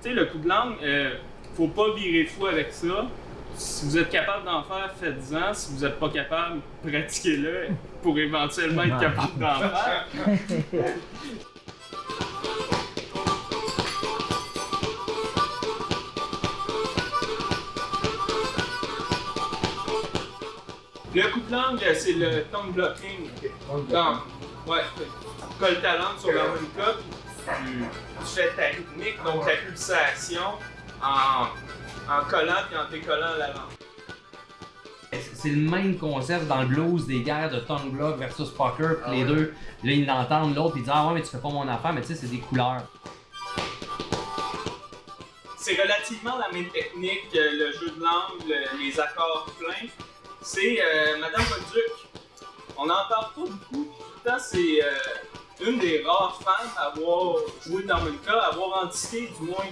sais, le coup de langue, euh, faut pas virer fou avec ça. Si vous êtes capable d'en faire, faites-en. Si vous n'êtes pas capable, pratiquez-le pour éventuellement être capable d'en faire. Le coup de langue, c'est le tongue blocking. Donc, ouais, tu colles ta langue sur puis tu, tu fais ta rythmique, donc ta pulsation, en, en collant et en décollant la langue. C'est le même concept dans le blues des guerres de tongue block versus poker, puis les deux, là ils l'entendent, l'autre il dit ah ouais mais tu fais pas mon affaire, mais tu sais c'est des couleurs. C'est relativement la même technique, euh, le jeu de langue, le- les accords pleins. C'est euh, Madame Bolduc. On n'en parle pas beaucoup, pourtant c'est euh, une des rares femmes à avoir joué dans cas, à avoir anticipé du moins